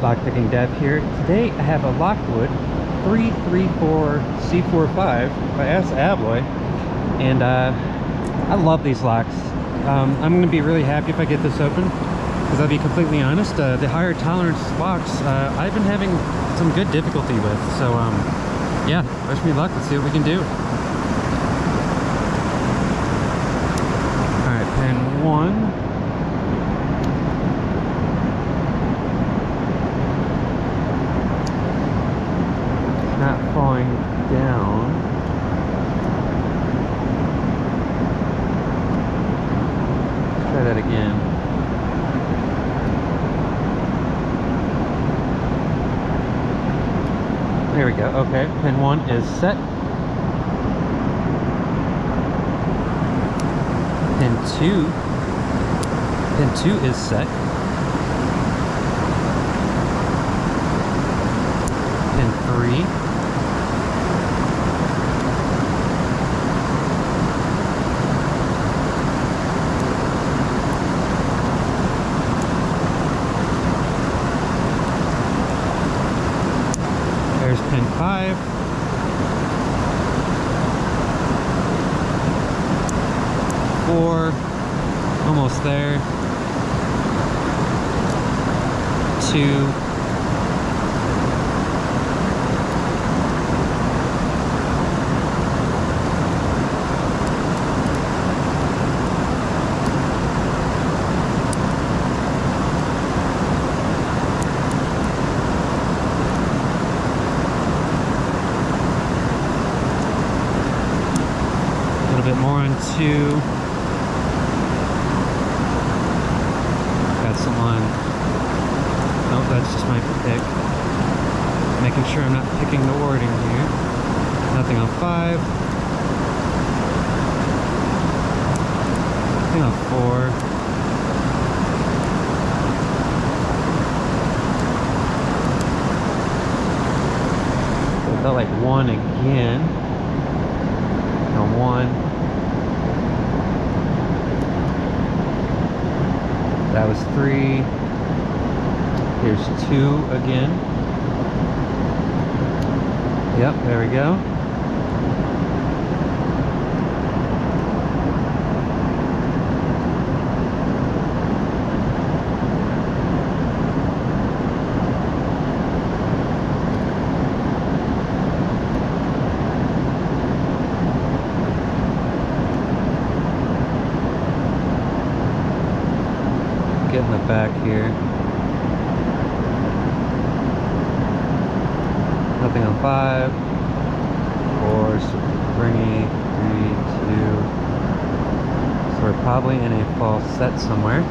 lockpicking dev here. Today I have a Lockwood 334 C45 by ASSA ABLOY and uh, I love these locks. Um, I'm going to be really happy if I get this open because I'll be completely honest, uh, the higher tolerance locks uh, I've been having some good difficulty with. So um, yeah, wish me luck. Let's see what we can do. All right, pin one. not falling down. Let's try that again. There we go. Okay, pin one is set. Pin two. Pin two is set. Pin three. There's pin five. Four, almost there. Two. Bit more on two. Got some on. Oh, that's just my pick. Making sure I'm not picking the warding here. Nothing on five. Nothing on four. So it felt like one again. No one. That was three. Here's two again. Yep, there we go. Get in the back here. Nothing on five. Four, springy, three, two. So we're probably in a false set somewhere.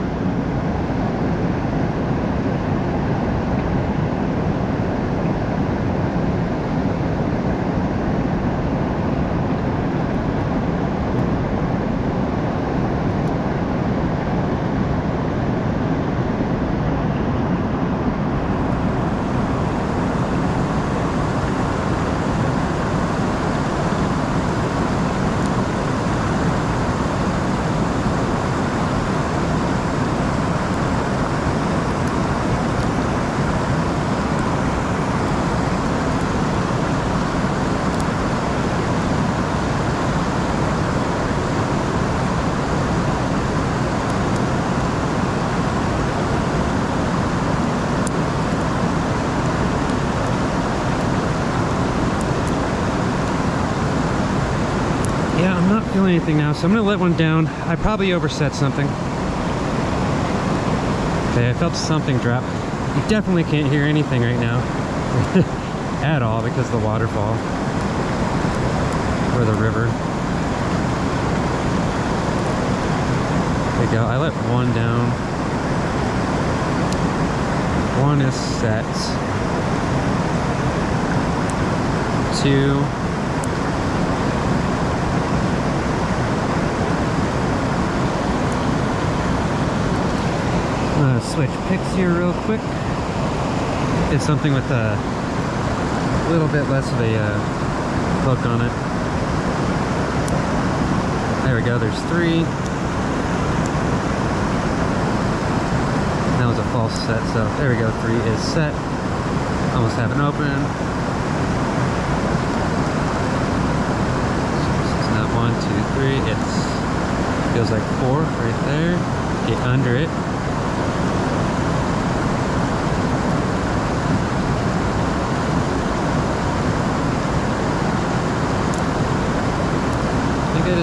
Yeah, I'm not feeling anything now, so I'm gonna let one down. I probably overset something. Okay, I felt something drop. You definitely can't hear anything right now. At all because of the waterfall. Or the river. There you go. I let one down. One is set. Two. Uh, switch picks here real quick. Did something with a little bit less of a uh, hook on it. There we go, there's three. That was a false set, so there we go. Three is set. Almost have it open. So it's not one, two, three. It's feels like four right there. Get under it.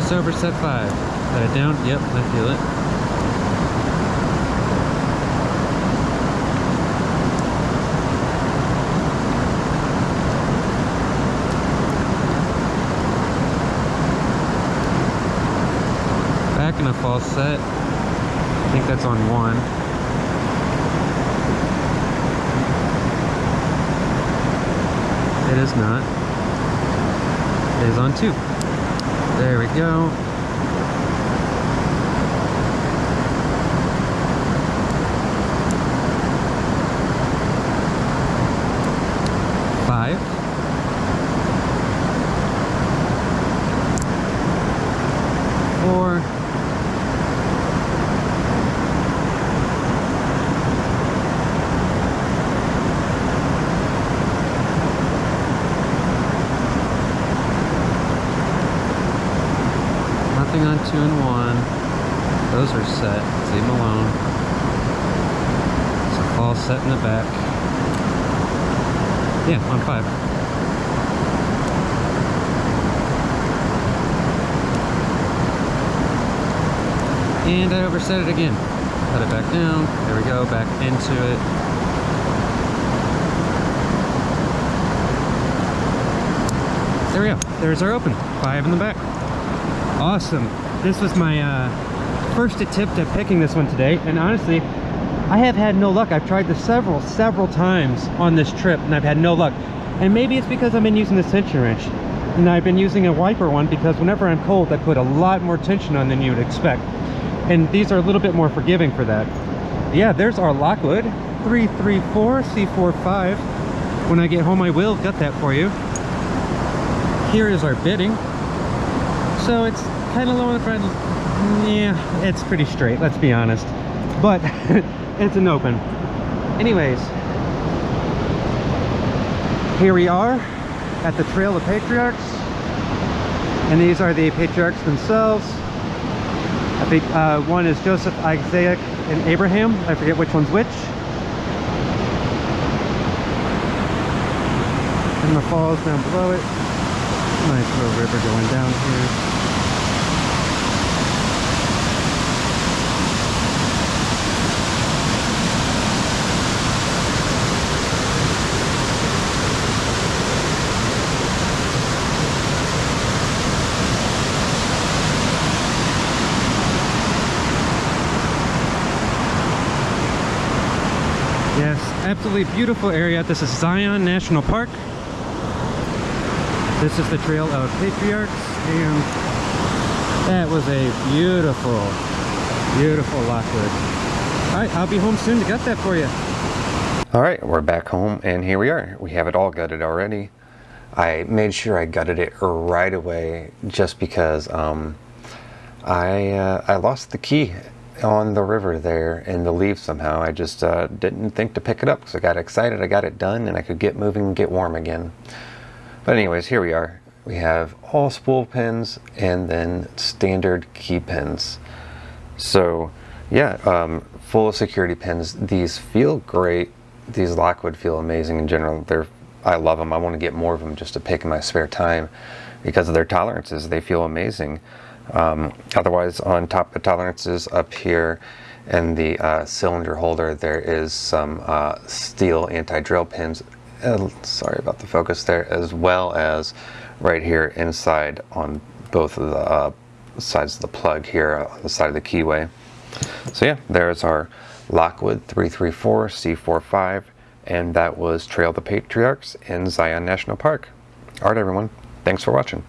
I I just overset five. Got it down? Yep, I feel it. back in a false set. I think that's on one. It is not. It is on two. There we go. Five. Four. Nothing on two and one. Those are set. Leave them alone. So all set in the back. Yeah, on five. And I overset it again. Cut it back down. There we go. Back into it. There we go. There's our open. Five in the back. Awesome. This was my uh, first attempt at picking this one today. And honestly, I have had no luck. I've tried this several, several times on this trip and I've had no luck. And maybe it's because I've been using the tension wrench. And I've been using a wiper one because whenever I'm cold, I put a lot more tension on than you would expect. And these are a little bit more forgiving for that. Yeah, there's our Lockwood 334 C45. When I get home, I will get that for you. Here is our bitting. So it's kind of low on the front. Yeah, it's pretty straight, let's be honest. But it's an open. Anyways, here we are at the Trail of Patriarchs. And these are the patriarchs themselves. I think uh, one is Joseph, Isaac, and Abraham. I forget which one's which. And the falls down below it. Nice little river going down here. Absolutely beautiful area. This is Zion National Park. This is the Trail of Patriarchs, and that was a beautiful, beautiful Lockwood. All right, I'll be home soon to get that for you. All right, we're back home, and here we are. We have it all gutted already. I made sure I gutted it right away just because um, I, uh, I lost the key on the river there in the leaves somehow. I just uh, didn't think to pick it up because I got excited. I got it done and I could get moving and get warm again. But anyways, here we are. We have all spool pins and then standard key pins. So yeah, um, full of security pins. These feel great. These Lockwood feel amazing in general. They're I love them. I want to get more of them just to pick in my spare time because of their tolerances. They feel amazing. Um, otherwise, on top of tolerances up here in the uh, cylinder holder, there is some uh, steel anti-drill pins. Uh, sorry about the focus there, as well as right here inside on both of the uh, sides of the plug here on the side of the keyway. So yeah, there's our Lockwood 334 C45, and that was Trail the Patriarchs in Zion National Park. Alright everyone, thanks for watching.